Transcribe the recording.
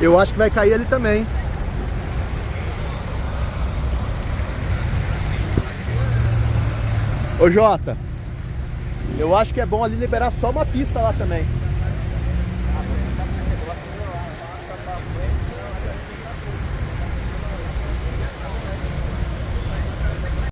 Eu acho que vai cair ali também. Ô Jota, eu acho que é bom ali liberar só uma pista lá também.